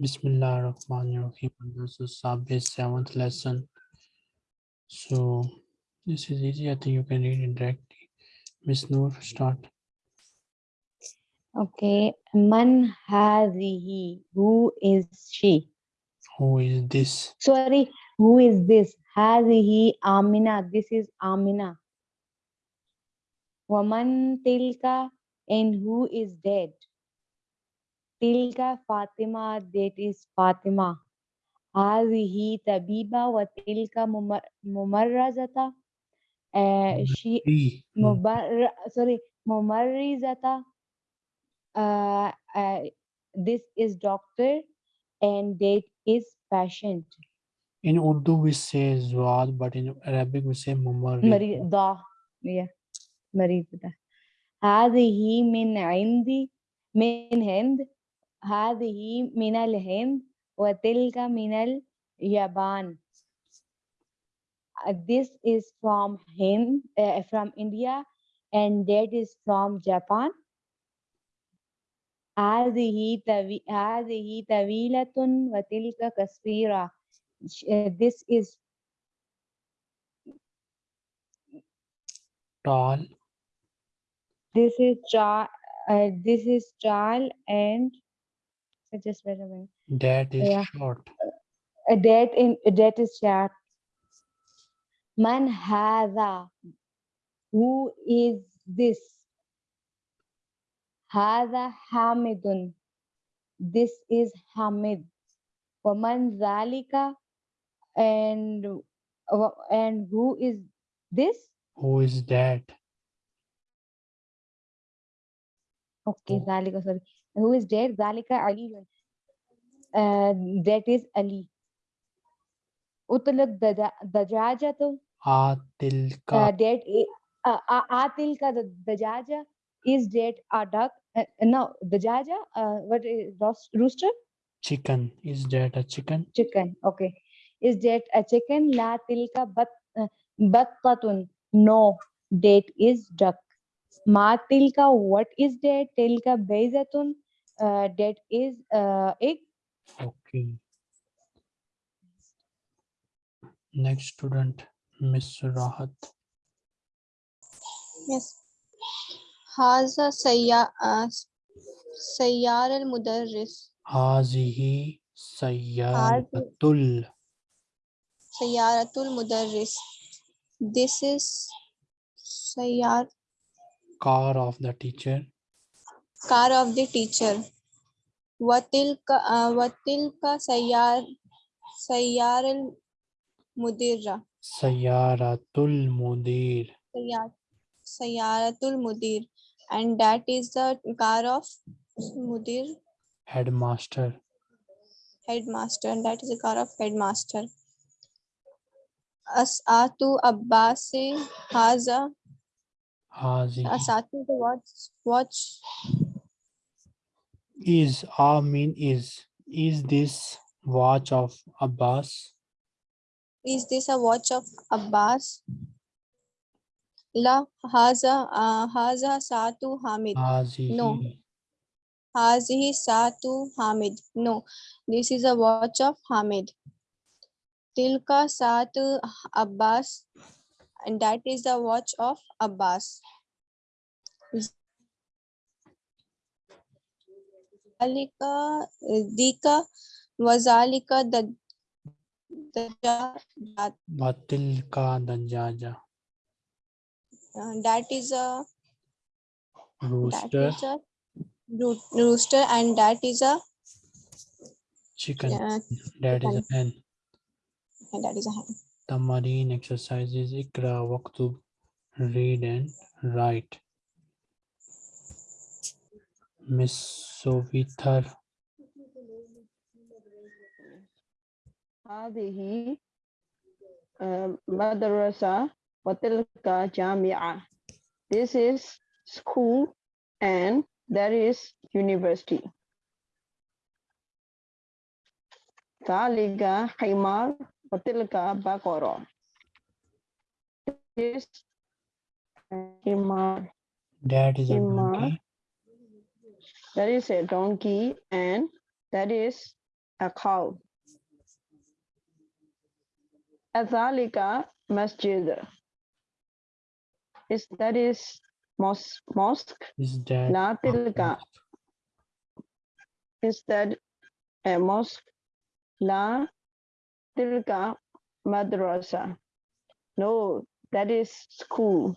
Bismillah ar-Rahman ar-Rahim. This is Sabir's seventh lesson. So this is easy. I think you can read it directly. Miss Noor, start. Okay. Man hadhihi? Who is she? Who is this? Sorry, who is this? Hadhihi Amina. This is Amina. Waman tilka? And who is dead? Tilka Fatima. That is Fatima. Hadhihi Tabiba wa tilka mumar- mumarrazata. Uh, she He. Mubar sorry, Mumarrizata. Uh, uh, this is doctor and that is patient. In Urdu we say Zwad, but in Arabic we say Mumar. مريضة yeah مريضة هذه من عندي من هند هذه من الهند وتلك من اليابان Uh, this is from him uh, from India and that is from Japan هذه طوي- هذه طويلة وتلك قصيرة Sh- uh, this is Tall. this is Char uh, this is Charl and so just wait a minute That is Yeah. short. Uh, that in that is chat man hadha who is this? Hadha hamidun. This is hamid. Waman zalika. And and who is this? Who is that? okay zalika sorry who is that zalika ali. Uh, that is ali. Utlak dajajatu? Atilka. uh, that uh, atilka dajaja is that a duck uh, no dajaja uh, what is roos- rooster? Chicken. Is that a chicken? chicken okay. Is that a chicken? La tilka bat uh, battatun no that is duck. Ma tilka what is that? Tilka bayzatun uh, that is uh, egg. Okay. Next student, Miss Rahat. Yes. Haza uh, Sayyar al-Mudarris. Hazihi Sayyaratul. Sayyaratul Mudarris. This is Sayyar. Car of the teacher car of the teacher. Watilka uh, Watilka Sayyar Sayyar al Mudira. Sayyaratul Mudir. Sayyaratul Mudir. And that is the car of Mudir. Headmaster. Headmaster. And that is the car of headmaster. Asatu Abbasi Haza. Hazi. Asatu the watch watch is, I mean is. Is this watch of Abbas? is this a watch of abbas la haza uh, haza satu hamid Hazihi. hazihi satu hamid no this is a watch of hamid tilka satu abbas and that is the watch of abbas zalika dika wazalika the Batilka dajaja. that is a Rooster. is a roo- rooster and that is a Chicken. uh, That is a chicken. hen. and that is a hen. Tamarin exercises Ikra Waktub. Read and write Miss Sovithar. هذه آه، مدرسة وتلك جامعة. This is school and that is university. ذلك حمار وتلك بقرة. This حمار That is a Hima. that is a donkey, and that is a cow. Azalika masjid. Is that is mosque mosque? Is that La a mosque? Is that a mosque? La tilka madrasa. No, that is school.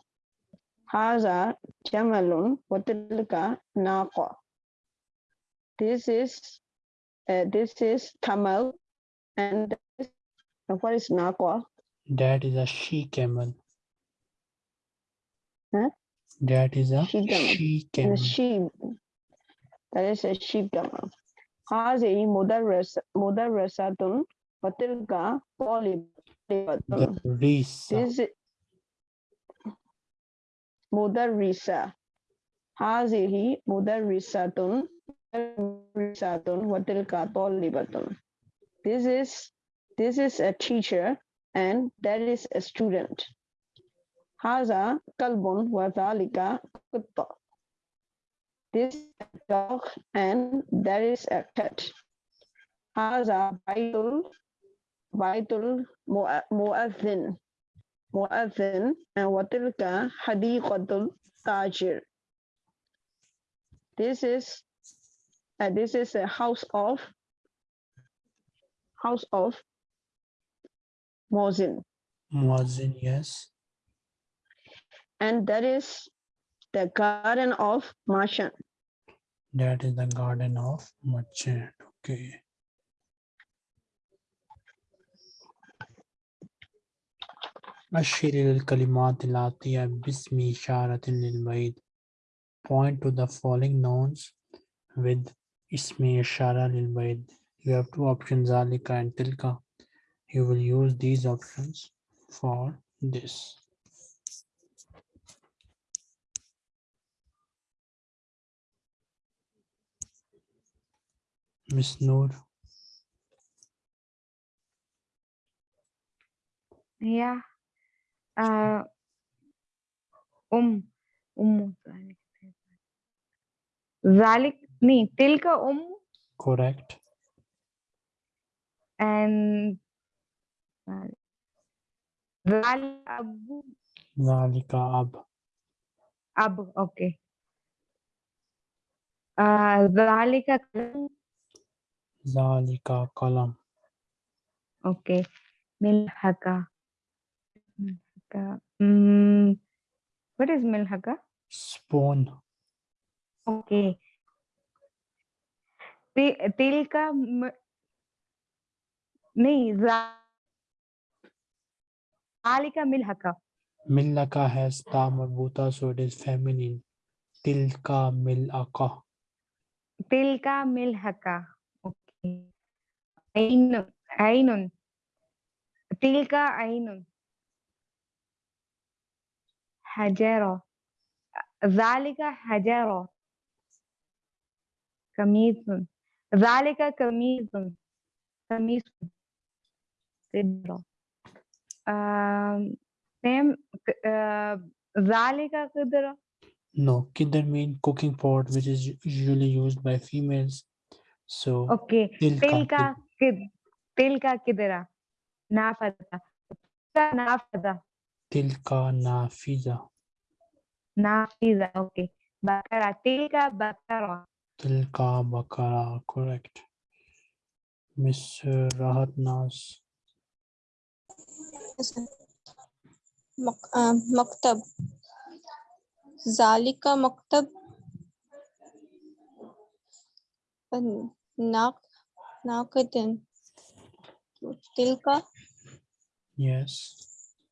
Haza jamalun wa tilka naqa. This is uh, this is camel and this, uh, what is naqa? That is a she camel. Huh? That is a She camel. she And camel. a sheep. That is a sheep camel. هذه مدرس مدرسة وتلك طالبة. The Risa. This is مدرسة هذه مدرسة مدرسة وتلك طالبة this is this is a teacher and that is a student. Haza kalbun wa dhalika kutta. This is a dog and that is a cat. Haza baitul baitul muazin muazin and watilka hadiqatul tajir. This is uh, this is a house of house of Mozin Muazzin, yes. and that is the garden of Martian. That is the garden of merchant. Okay. أشر الكلمات الآتية باسم إشارة للبعيد. Point to the following nouns with اسم إشارة للبعيد. You have two options, ذلك and تلك. You will use these options for this. Miss Noor. Yeah. Uh, um, um, ذلك ذلك नहीं तिल का उम correct and अब का अब अब okay जालिका कलम जालिका ओके मिलहका व्हाट इज़ मिलहका स्पून ओके okay. ते, तेल का म, नहीं जालिका मिलहका मिलहका has ta marbuta so it is feminine tilka milaka tilka milhaka okay ainun ainun tilka ainun hajara zalika hajara kamitun ذلك قميص قميص قدرة آم، same ك- آه، ذلك قدرة No, kidder mean cooking pot, which is u- usually used by females. So اوكي tilka. تلك كد تلك قدرة نافذة تلك نافذة Tilka nafiza. نافذة اوكي بقرة تلك بقرة Tilka Bakara, correct. Miss Rahatnas. Uh, Maktab. Zalika Maktab. Uh, Nakadin. Tilka. Yes.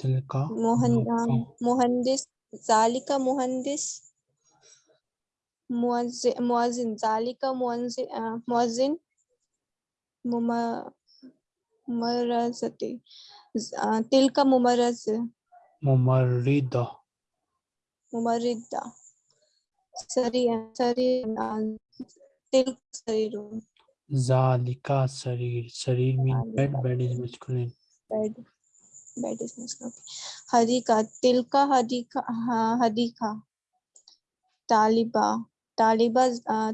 Tilka. Um, Mohandis. Zalika Mohandis. मुआजिन जालिका मुआजिन मुमरजती bed bed is masculine bed is हाँ तालिबा तालिबा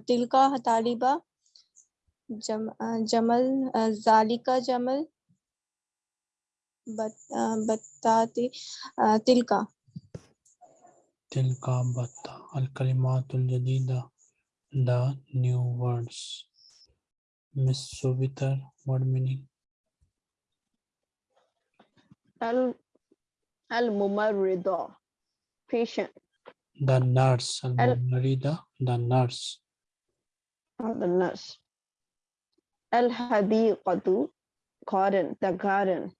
तिलका तालिबा जम, जमल जालिका जमल बत, बताती तिलका। तिलका बता अल जदीदा द न्यू वर्ड्स मिस सुबितर वर्ड मीनिंग। अल अल मुमर्रिदा patient the nurse al Al- mumarrida the nurse. Or the nurse. Al hadi hadiqatu garden the garden.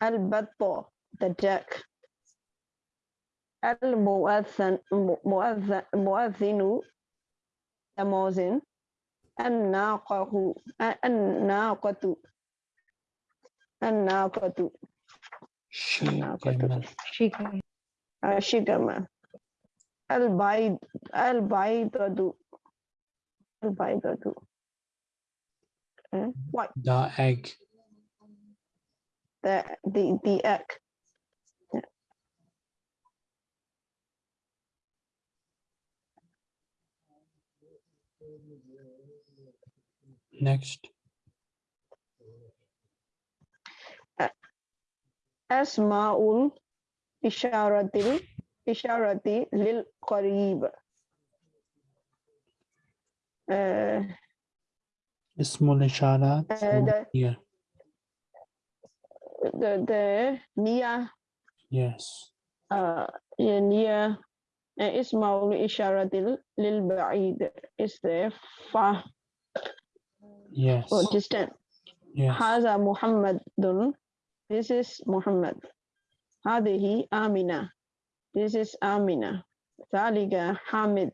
Al batta the duck al muadhan muadhan muadhinu the muezzin an naqahu an naqatu an naqatu she Naqatu. Camel Shika. Shigama. Al Baid Al Baidadu. Al Baidadu. What the egg the the the egg. next Asma'ul Isharatil Isharati Lil Qarib. Uh, ismul ishara Uh, for the- here the the Nia yes uh yeah, Nia uh, Ismaul Isharatil Lil Ba'id is the far yes or distant. yes هذا محمد This is Muhammad. Hadihi Amina. This is Amina. Thaliga Hamid.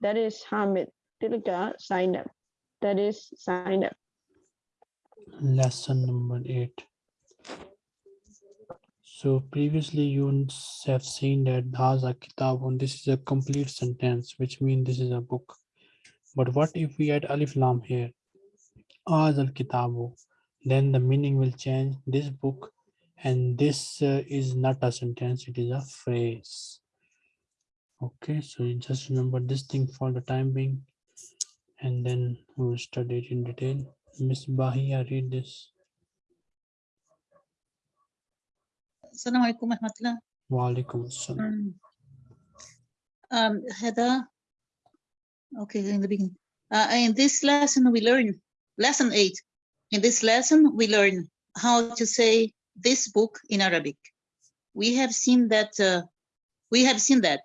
That is Hamid. Tilka Zainab. That is Zainab. Lesson number eight. So previously you have seen that Dhaza Kitabun, this is a complete sentence, which means this is a book. But what if we add Alif Lam here? Azal Kitabu, then the meaning will change. This book and this uh, is not a sentence, it is a phrase. Okay, so you just remember this thing for the time being, and then we will study it in detail. Miss Bahia, read this. السلام عليكم ورحمة الله Walaikum assalam. um, Heather okay in the beginning uh, in this lesson we learn lesson 8 in this lesson we learn how to say this book in Arabic. We have seen that uh, we have seen that.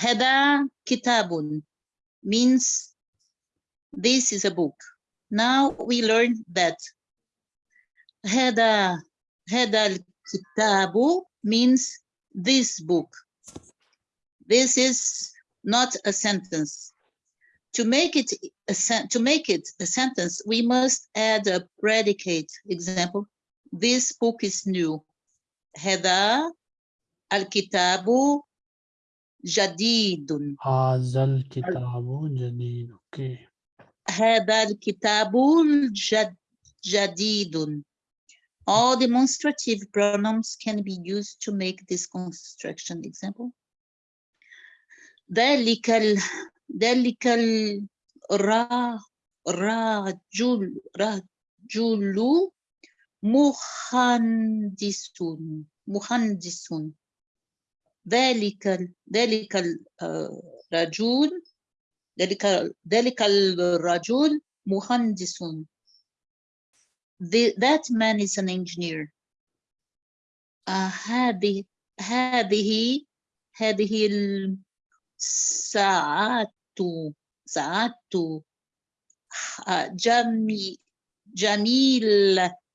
Hada kitabun means this is a book. Now we learn that. Hada Hada kitabu means this book. This is not a sentence. To make it a to make it a sentence, we must add a predicate. Example: This book is new. هذا الكتاب جديد. هذا الكتاب جديد. Okay. هذا الكتاب الجد- جديد. All demonstrative pronouns can be used to make this construction. Example. ذلك ال... ذلك الرا... رجل رجل مهندس مهندس ذلك ذلك الرجل ذلك ذلك الرجل مهندس that man is an engineer. آه، هذه هذه هذه الساعات ساعات آه، جمي جميلة.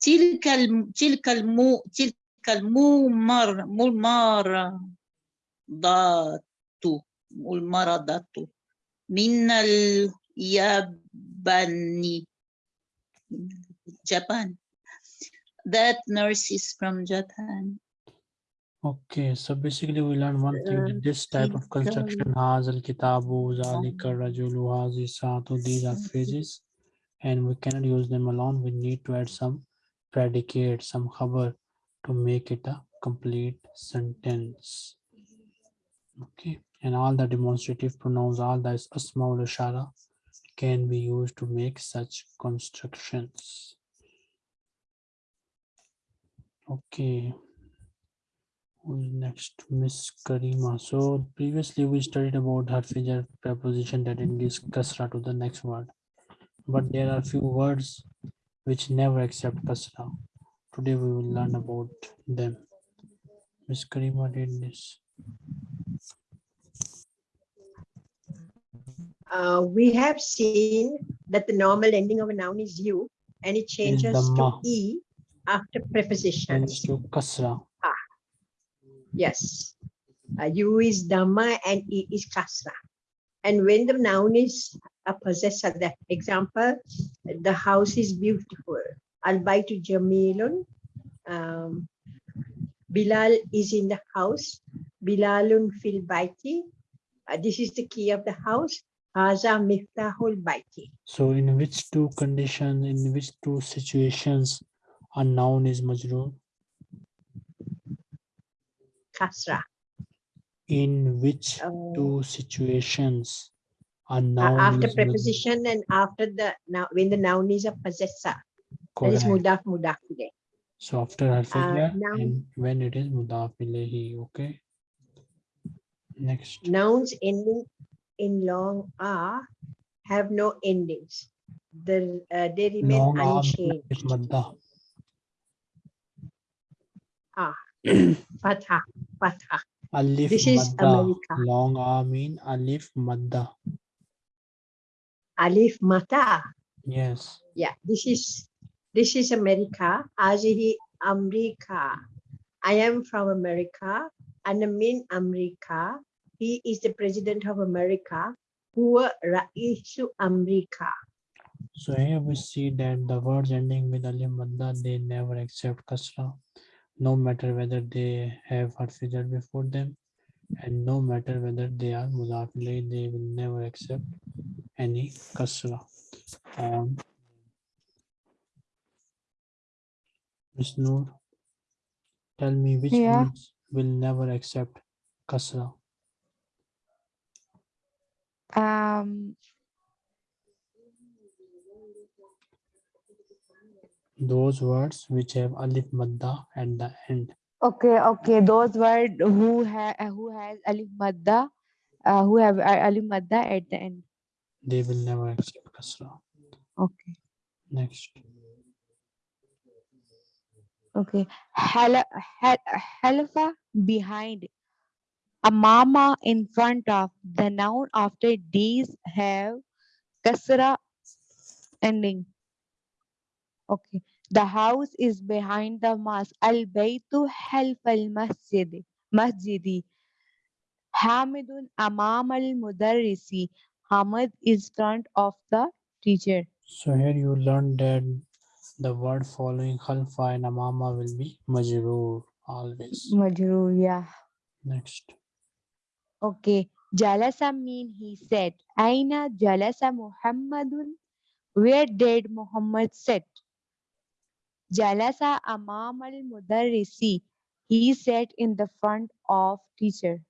تلك الم- تلك المو تلك الممر ممر ضات المرضة من اليابان Japan that nurse is from Japan Okay, so basically we learned one thing that this type of construction has al kitabu, zalika rajulu, hazi saatu, these are phrases and we cannot use them alone. We need to add some predicate, some khabar to make it a complete sentence. Okay, and all the demonstrative pronouns, all the asmaul ishara can be used to make such constructions. Okay. Next? Miss Karima. So previously we studied about Harfijar preposition that gives kasra to the next word. But there are few words which never accept kasra. Today we will learn about them. Miss Karima did this. uh, we have seen that the normal ending of a noun is you and it changes to e after preposition. prepositions. to kasra. Ah. Yes. Uh, you is dhamma and e is kasra. And when the noun is a possessor, the example, the house is beautiful. Al baitu jamilun. Um, Bilal is in the house. Bilalun fil baiti. Uh, this is the key of the house. Haza miftahul baiti. So in which two conditions, in which two situations a noun is majroor? Kasra. In which Uh, two situations Uh, after preposition and after the now when the noun is a possessor that is mudaf mudaf ilayh. So after Al-Fajr noun- and when it is mudaf ilayhi, okay? Next, nouns ending in long r have no endings the uh, they remain long unchanged madda. fatha fatha Alif This is. America. Long R mean alif madda. Alif mata. Yes. yeah this is this is america. Azihi amrika i am from america. Ana min america. He is the president of america. Huwa raisu america. So here we see that the words ending with alif madda, they never accept kasra, no matter whether they have harfijar before them, and no matter whether they are mudaf they will never accept any kasra. Um, Miss Noor, tell me which Yeah. words will never accept kasra. Um, Those words which have alif madda at the end. Okay, okay. Those word who have who has alif madda, uh, who have uh, alif madda at the end. They will never accept kasra. Okay, Next. okay. Hala, hal, halafa behind. A mama in front of the noun after these have kasra ending. Okay. The house is behind the mosque. Al baytu half al masjid. Masjidi. Hamidun amam al mudarrisi. Hamid is front of the teacher. So here you learn that the word following khalfa and amama will be majroor always. Majroor, yeah. Next. Okay. Jalasa mean he said. Aina jalasa Muhammadun. Where did Muhammad sit? Jalasa amam al mudarrisi. He sat in the front of teacher.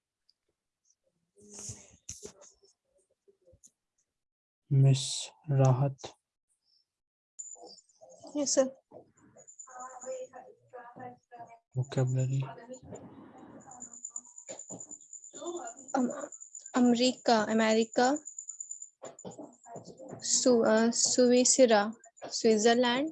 Miss Rahat. Yes, sir. Vocabulary. Um, America, America, Su uh, Suisira, Switzerland,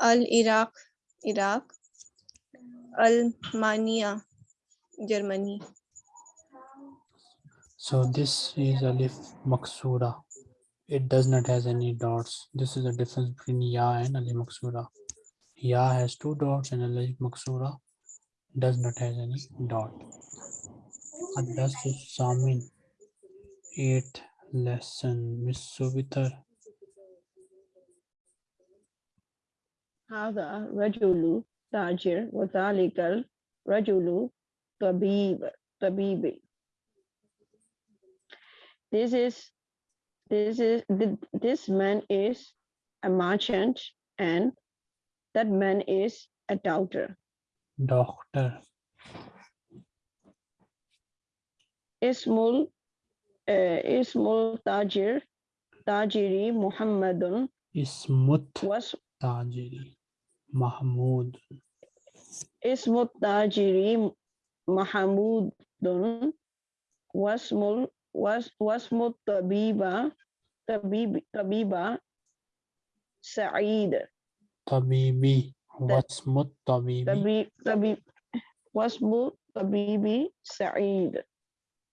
Al-Iraq, Iraq. Al-Mania, Germany. So this is alif maksura. It does not has any dots. This is the difference between ya and alif maksura. Ya has two dots and alif maksura does not has any dot. Adas Samin, eighth lesson, Miss Subitar. هذا رجل تاجر وذلك الرجل طبيب طبيبي This is this is th- this man is a merchant and that man is a doctor. Doctor, Ismul uh, Ismul Tajir Tajiri Muhammadun Ismut was Tajiri, Mahmud, Ismut Tajiri Mahamudun Wasmul was Wasmut Tabiba Tabib Tabiba Sa'id. Tabibi, Wasmut Tabibi, Tabib Tabib Wasmut Tabibi Sa'id.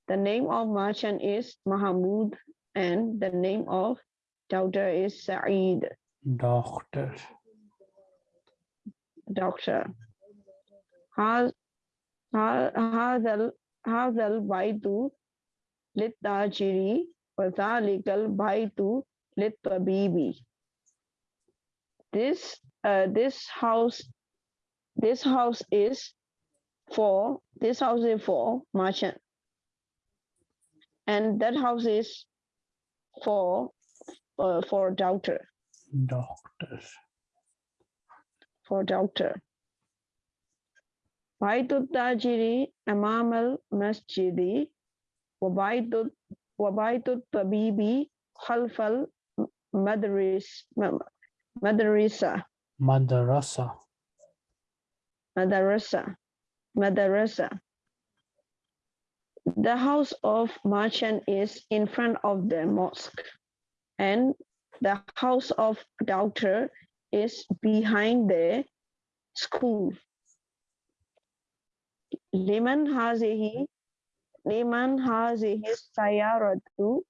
The name of merchant is Mahamud and the name of daughter is Sa'id, Doctor, doctor. هذا هذا هذا البيت للتاجر وذلك البيت للطبيب. This uh, this house this house is for this house is for merchant and that house is for uh, for doctor Doctor, for doctor. Baituddajiri Amamal Masjidi Wabaitut Tabibi Khalfal Madarisa. Madarasa. Madarasa. Madarasa. The house of merchant is in front of the mosque and the house of doctor is behind the school. Liman hazihi liman hazihi sayaratu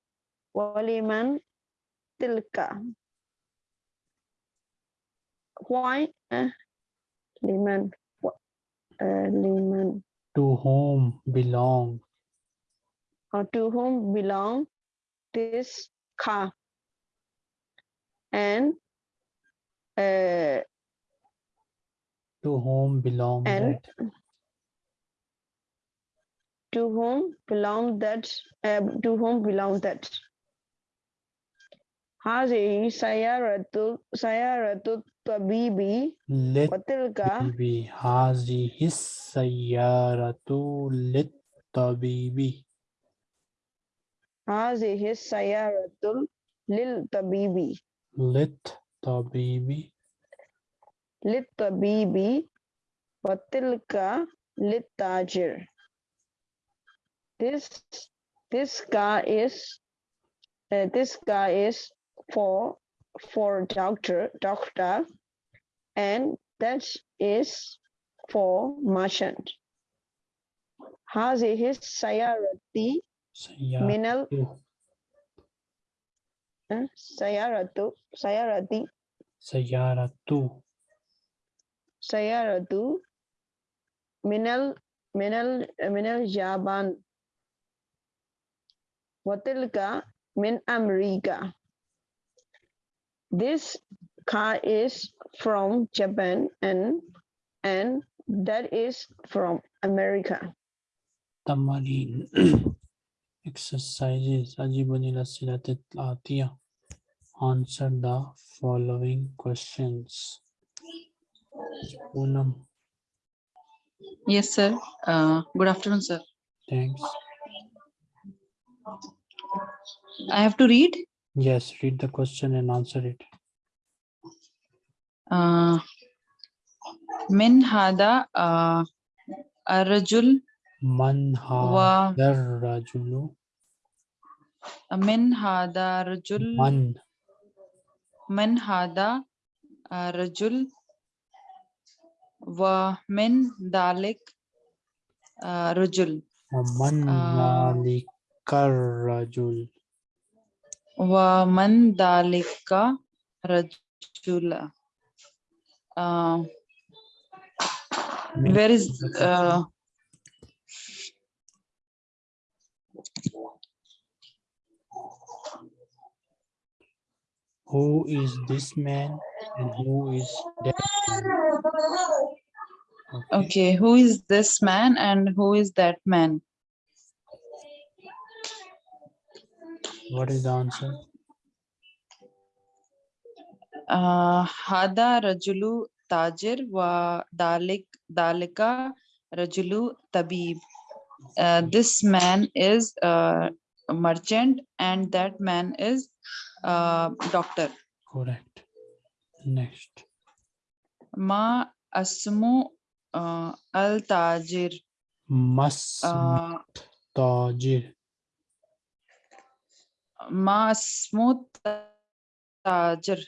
waliman tilka. Why uh, liman uh, liman to whom belong, or to whom belong this car? And uh, to whom belong And- that, to whom belong that uh, to whom belong that هذه سيارة سيارة الطبيب let وتلك Tabibi, هذه السيارة للطبيب, هذه السيارة للطبيب للطبيب, للطبيب وتلك للتاجر this this car is uh, this car is for for doctor doctor and that is for merchant هذه السيارة سيارة, من ال uh, سيارة سيارة سيارة, سيارة من ال من ال من اليابان وتلك من أمريكا This car is from Japan and and that is from America. تمارين exercises أجيب الأسئلة الآتية answer the following questions Poonam, Yes, sir. Uh, good afternoon, sir. thanks I have to read. yes read the question and answer it Uh, من هذا uh, الرجل من هذا الرجل من هذا الرجل من من هذا الرجل ومن ذلك الرجل ومن آه. ذلك الرجل ومن ذلك رجل uh, من where is uh, Who is this man and who is that man? Okay. okay, who is this man and who is that man? What is the answer? Uh, Hada Rajulu Tajir wa Dalik Dalika Rajulu Tabib. Uh, this man is a merchant and that man is uh, doctor. Correct. Next. Ma asmu uh, al tajir. Mas uh, tajir. Ma asmu tajir.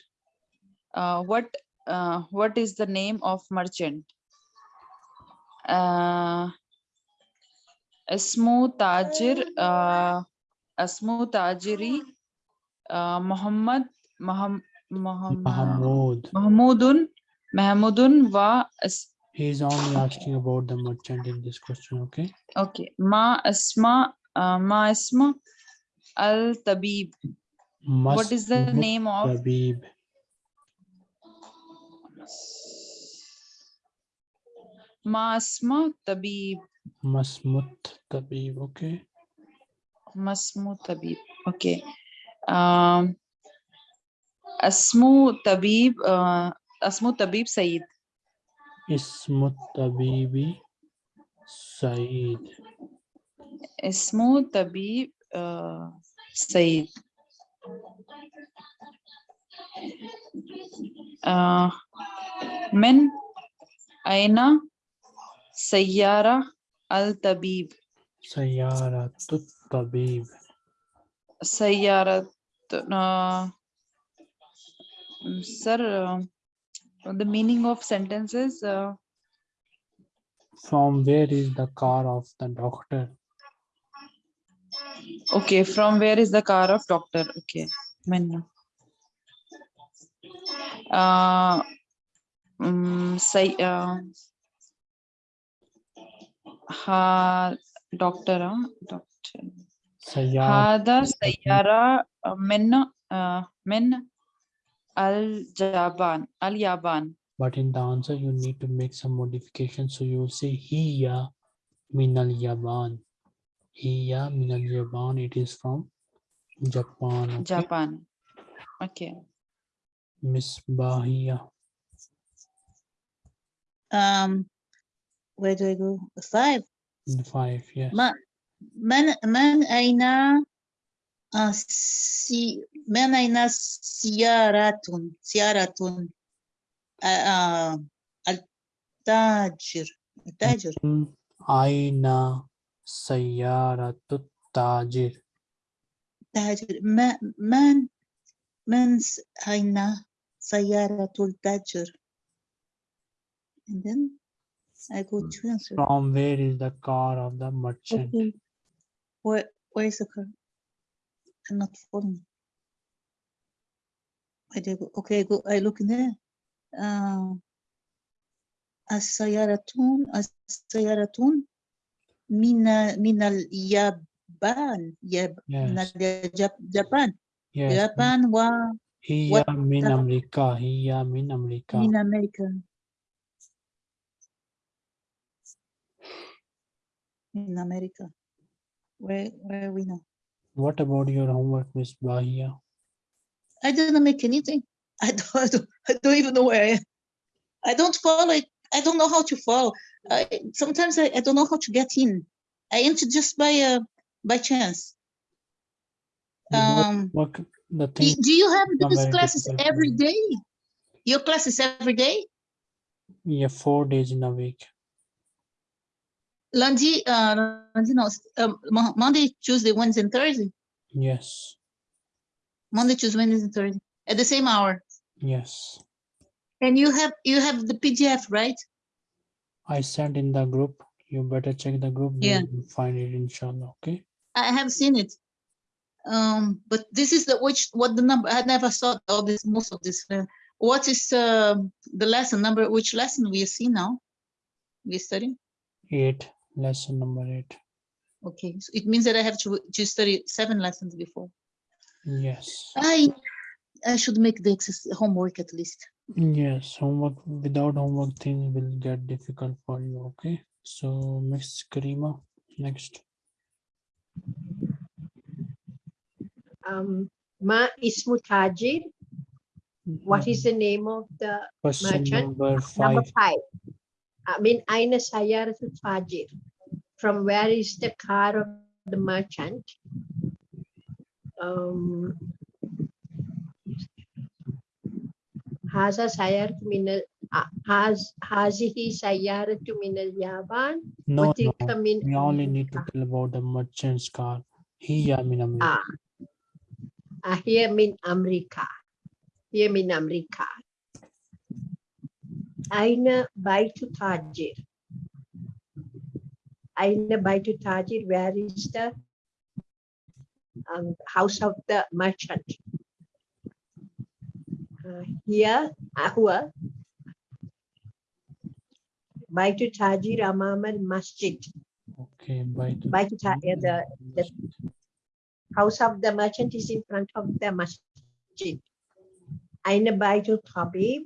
Uh, what uh, what is the name of merchant? Uh, Asmu Tajir, uh, Asmu Tajiri uh, Muhammad Maham, Muhammad, Mahmudun, Mahmoodun Mahmoodun wa He's only asking about the merchant in this question, okay? Okay. Ma asma uh, ma asma al tabib. What is the name of tabib? Ma asma tabib. Masmut tabib, okay. Masmut tabib, okay. اسمو طبيب سيد. اسمو طبيب سيد. اسمو طبيب سيد. من أين؟ سيارة الطبيب. سيارة الطبيب. سيارة uh, sir uh, the meaning of sentences uh, From where is the car of the doctor? Okay, from where is the car of doctor? Okay, when? Uh, um, say, uh, ha, doctor, huh? doctor. Sayara هذا سيارة من uh, من اليابان اليابان But in the answer, you need to make some modifications. So you will say Hiya min al Yaban. Hiya min al Yaban. It is from Japan. Okay? Japan. Okay. Misbahiya. Um, where do I go? Five. The five, yes. ما من من أين آه، سي من أين سيارة سيارة آه، آه، التاجر التاجر Mm, Aina Sayyaratu Tajir. تاجر ما من من س- أين سيارة التاجر and then I go to answer From where is the car of the merchant? okay where where is the car I'm not following where do I go okay I go I look in there uh, السيارة السيارة من من اليابان ياب من Yes. الياب- اليابان Yes. اليابان Hiya what min the- America. Hiya min America. ومن أمريكا in America. Where where are we now? What about your homework, Miss Bahia? I didn't make anything. I don't, I don't, I don't even know where I am. I don't follow it. I don't know how to follow. I, sometimes I, I don't know how to get in. I enter just by uh, by chance. Um, work, the do, thing, do you have these classes every day? Your classes every day? yeah, four days in a week. Lundi, uh, Lundi, no, um, Monday, Tuesday, Wednesday, and Thursday. Yes, Monday, Tuesday, Wednesday, and Thursday at the same hour. yes. And you have you have the PDF, right? I sent in the group. You better check the group. Yeah. Find it inshallah. Okay. I have seen it. Um, but this is the which what the number I never saw all this most of this. Uh, what is uh, the lesson number? Which lesson we see now? We study. Eight. Lesson number eight. Okay, so it means that I have to to study seven lessons before. Yes. I I should make the exercise, homework at least. Yes. Homework without homework things will get difficult for you. Okay. So Miss Karima, next. Um, Ma ismu tajir. What is the name of the Question merchant? number number five. five? I mean, aina sayaratul fajir. From where is the car of the merchant? Um, Haza sayaratu minal, ah, haz, hazihi sayaratu minal yaban. No. We only need to tell about the merchant's car. He ya min America. Ah, ah, here min Amerika. Here min Amerika. Aina Baitu Tajir. Aina Baitu Tajir, where is the um, house of the merchant? Uh, here, Ahua. Baitu Tajir Amamal Masjid. Okay. By the. Baitu Tajir, the the house of the merchant is in front of the masjid. Aina Baitul Tabib.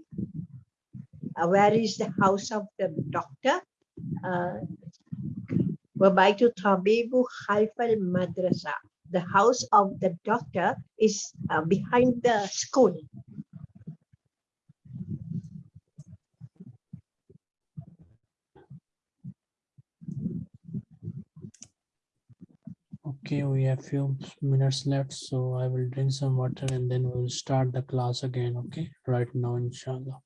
Uh, where is the house of the doctor? Uh, Wabaitul Tabibu Khalfal Madrasa. The house of the doctor is uh, behind the school. Okay, we have few minutes left, so I will drink some water and then we'll start the class again, okay? Right now, inshallah.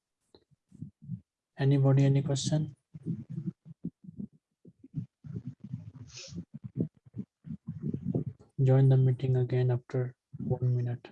Anybody, any question? Join the meeting again after one minute.